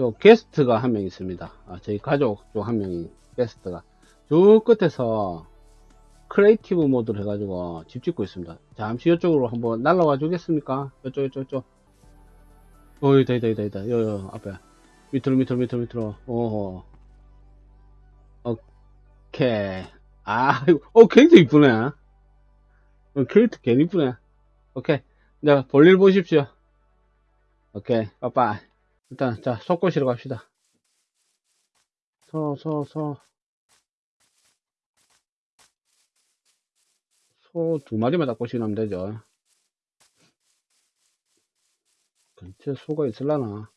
요 게스트가 한 명 있습니다. 아, 저희 가족 중 한 명이 게스트가 저 끝에서 creative 모드를 해가지고 집 짓고 있습니다. 잠시 이쪽으로 한번 날라와 주겠습니까? 이쪽 이쪽 이쪽. 어, 있다 있다 있다 있다. 요, 요 앞에 밑으로 밑으로 밑으로 밑으로. 오. 오케이. 아, 이거- 어 캐릭터 이쁘네. 어, 캐릭터 괜히 이쁘네. 오케이. 자, 볼일 보십시오. 오케이. 빠빠이. 일단, 자, 소 꼬시러 갑시다. 소, 소, 소. 소두 마리만 다 꼬시면 되죠. 근처에 소가 있을라나?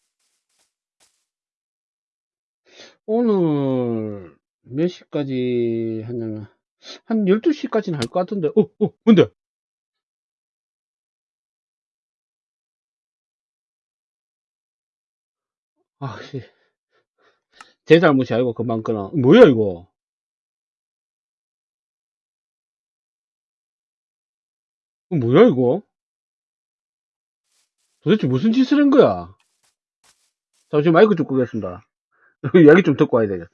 오늘 몇 시까지 하냐면, 한 12시까지는 할 것 같은데, 어, 어, 뭔데? 아, 씨. 제 잘못이 아니고 금방 끊어. 뭐야, 이거? 어, 뭐야, 이거? 도대체 무슨 짓을 한 거야? 잠시 마이크 좀 끄겠습니다. 이야기 좀 듣고 와야 되겠어.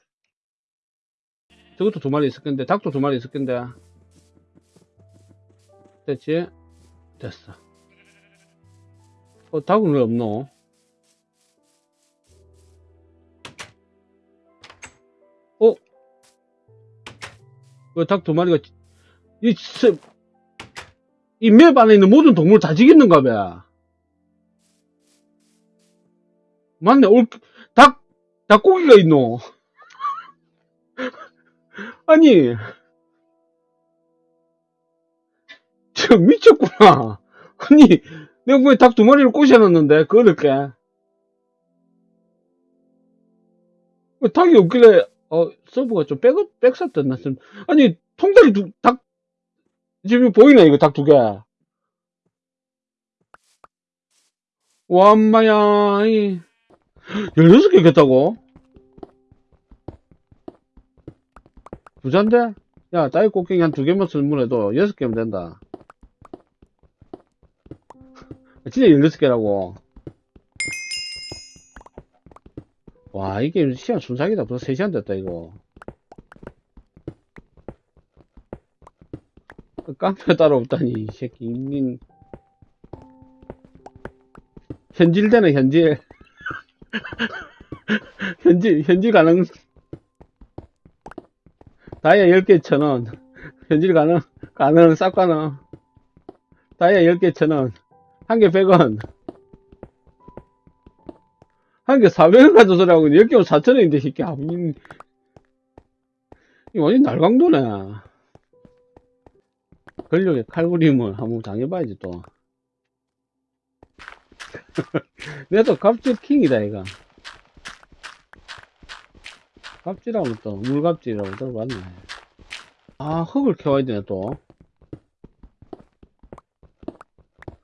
저것도 두 마리 있을 건데, 닭도 두 마리 있을 건데. 됐지? 됐어. 어, 닭은 왜 없노? 왜닭두 마리가, 이, 이 맵 안에 있는 모든 동물 다 죽였는가 봐. 맞네, 올, 닭, 닭고기가 있노. 아니, 저 미쳤구나. 아니, 내가 왜 닭 두 마리를 꼬셔놨는데, 그렇게. 왜 닭이 없길래, 어, 서브가 좀 백, 백샀던 났음. 아니, 통닭이 두, 닭, 지금 보이네, 이거 닭 두 개. 와, 엄마야, 이, 16개 겠다고? 부잔데? 야, 따위 꽃갱이 한 두 개만 설문해도 여섯 개면 된다. 진짜 16개라고. 와, 이게 시간 순삭이다. 벌써 3시간 됐다, 이거. 깡패 따로 없다니, 이 새끼. 인 현질되네, 현질. 현질, 현질 가능. 다이아 10개 천원. 현질 가능, 가능, 싹 가능. 다이아 10개 천원. 한 개 100원. 한 개 400원 가져 소리하고 10개면 4천원인데, 새끼. 아, 이, 이 완전 날강도네. 권력의 칼부림을 한번 당해봐야지, 또. 내가 또 갑질 킹이다, 이거. 갑질하면 또, 물갑질이라고 들어봤네. 아, 흙을 캐와야 되네, 또.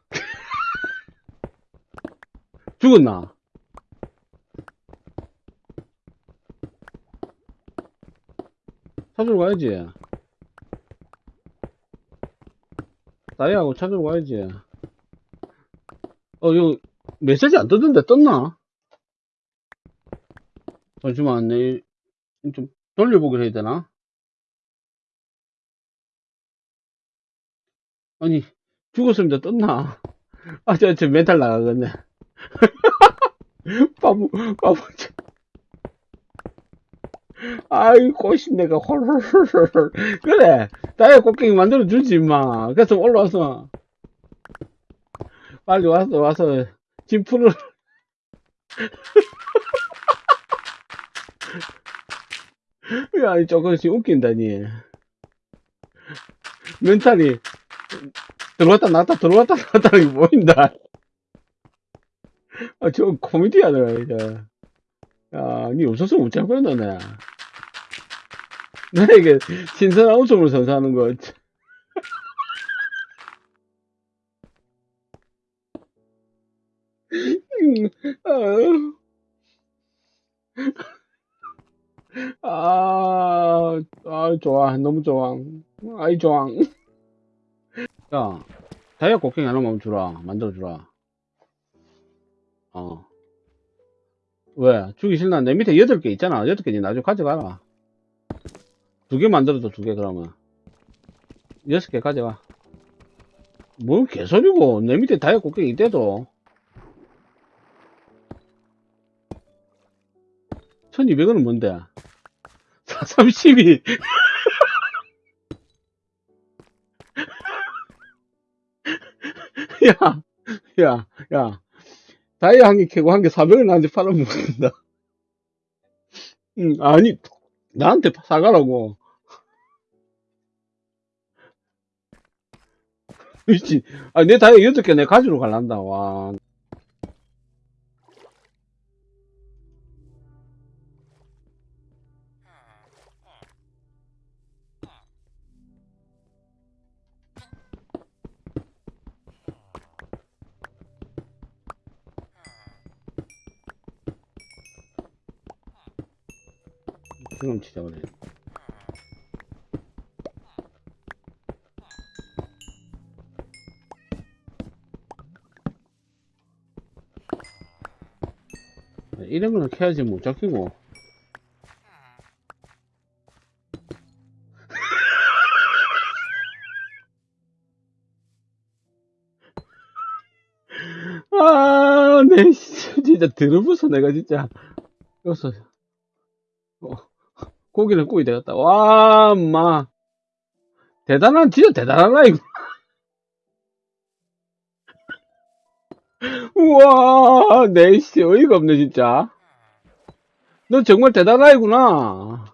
죽었나? 찾으러 가야지. 나이하고 찾으러 가야지. 어, 이거, 메시지 안 뜨던데, 떴나? 잠시만, 내, 좀 돌려보기로 해야 되나? 아니, 죽었습니다, 떴나? 아, 저, 저 멘탈 나가겠네. 바보, 바보, 저. 아이, 꼬신내가 헐헐헐헐. 그래, 나의 꽃갱이 만들어주지, 마. 그래서 올라와서. 빨리 와서, 와서, 짐 풀을. 야, 이 조금씩 웃긴다니. 멘탈이, 들어왔다 나왔다, 들어왔다 나왔다, 이 보인다. 아, 저 코미디야, 내가, 이제. 야, 니 없었으면 못 잡고 했네. 나에게 신선한 웃음을 선사하는 거. 음, 아, 아, 좋아. 너무 좋아. 아이, 좋아. 야, 다이아 곡괭이 하나만 주라. 만들어주라. 어. 왜? 주기 싫나? 내 밑에 여덟 개 있잖아. 여덟 개니 나중에 가져가라. 두 개 만들어도 두개 그러면. 여섯 개 가져가. 뭔 개소리고. 내 밑에 다이아 곡괭이 이때도. 1200원은 뭔데? 432. 야, 야, 야. 다이아 한 개 캐고 한 개 400원 나한테 팔아먹는다. 응, 아니, 나한테 사가라고. 미친. 아, 내 다이아 8개 내 가지러 갈란다, 와. 그럼 진짜 그래. 이런 거는 캐야지 못 잡히고. 아, 내, 씨, 진짜 들어부서 내가 진짜. 여기서, 어, 고기는 구이 되겠다. 와, 마. 대단한, 진짜 대단한 아이구. 우와, 내, 씨, 어이가 없네, 진짜. 너 정말 대단한 아이구나.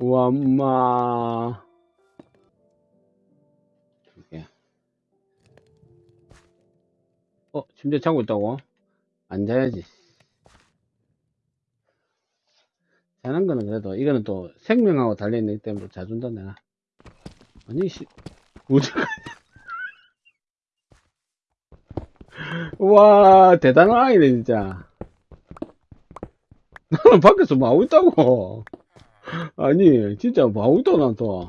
우와, 엄마. 예. 어, 침대 자고 있다고? 앉아야지. 자는 거는 그래도, 이거는 또 생명하고 달려있기 때문에 자준다, 내가. 아니, 씨, 뭐지? 와, 대단한 아이네, 진짜. 나는 밖에서 뭐 하고 있다고. 아니, 진짜 뭐 하고 있다고, 난 또.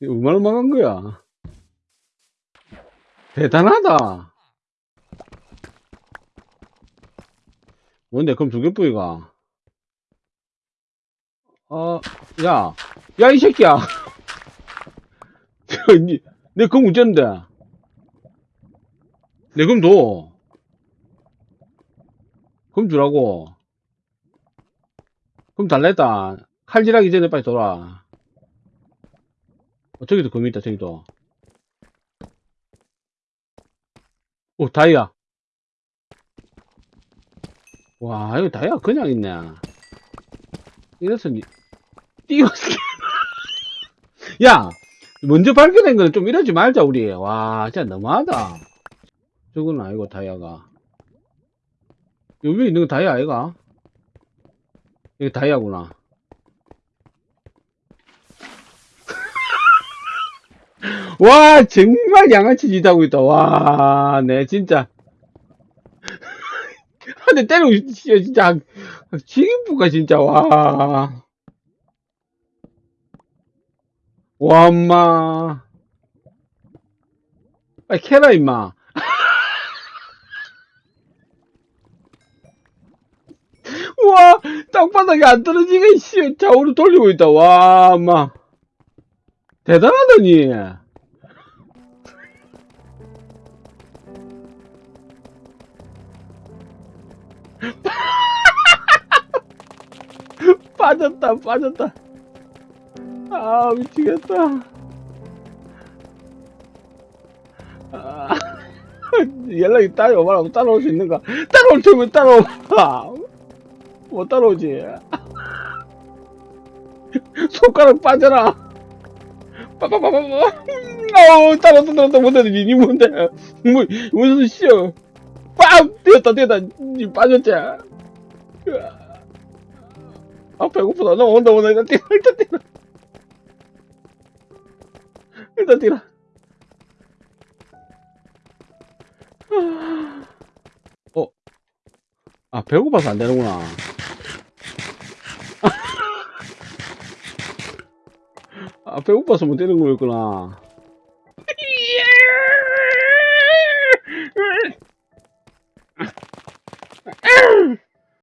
이거 얼마나 망한 거야? 대단하다. 뭔데, 그럼 두 개뿌이가? 어, 야, 야, 이 새끼야. 니, 내 그럼 어쩐데? 내 그럼 너. 그럼 주라고. 그럼 달랬다. 칼질하기 전에 빨리 돌아. 어, 저기도 금이 있다, 저기도. 오, 다이아. 와, 이거 다이아 그냥 있네. 이래서, 니- 띄웠어. 야! 먼저 발견한 거는 좀 이러지 말자, 우리. 와, 진짜 너무하다. 저건 아니고, 다이아가. 여기 있는 거 다이아 아이가? 이게 다이아구나. 와, 정말 양아치 짓 하고 있다. 와, 네, 진짜. 한대 때리고, 싶- 진짜. 지금부가 진짜, 와. 와, 엄마. 빨리 캐라, 임마. 우와, 땅바닥에 안 떨어지게, 씨, 좌우로 돌리고 있다. 와, 엄마. 대단하더니. 빠졌다, 빠졌다. 아, 미치겠다. 아, 연락이 따로 오라고 따라올 수 있는가? 따라올 테면 따라오라. 못 따라오지. 손가락 빠져라. 빠빠빠빠빠. 어우, 따라왔다, 따라왔다, 못하더니, 니 뭔데? 뭐, 무슨 씨여. 빡! 뛰었다, 뛰었다. 니 빠졌지? 아, 배고프다. 나 온다, 온다. 일단 뛰어, 일단 뛰어. 일단 뛰라. 어? 아, 배고파서 안 되는구나. 아, 배고파서 못 되는 거였구나.